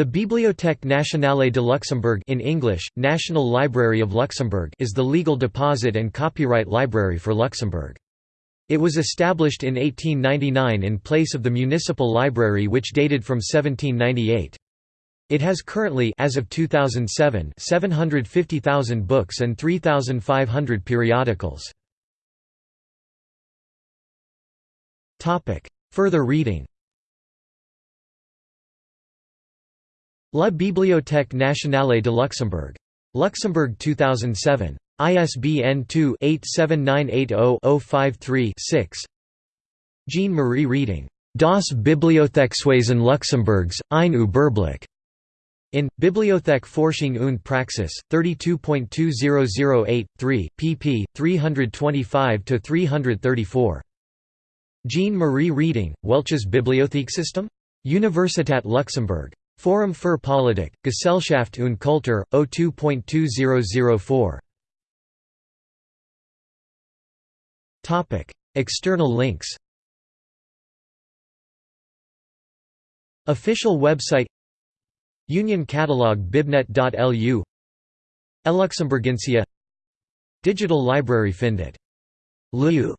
The Bibliothèque nationale de Luxembourg in English, National Library of Luxembourg is the legal deposit and copyright library for Luxembourg. It was established in 1899 in place of the municipal library which dated from 1798. It has currently as of 2007 750,000 books and 3,500 periodicals. Further reading La Bibliothèque nationale de Luxembourg. Luxembourg 2007. ISBN 2-87980-053-6 Jean-Marie Reding. Das Bibliothekswesen Luxemburgs, ein Überblick. In, Bibliothek Forschung und Praxis, 32.2008, 3, pp. 325–334. Jean-Marie Reding, Welches Bibliothekssystem? Universität Luxemburg. Forum für Politik, Gesellschaft und Kultur, 02.2004. External links Official website Union Catalog bibnet.lu Eluxemburgensia Digital Library Findet. Lu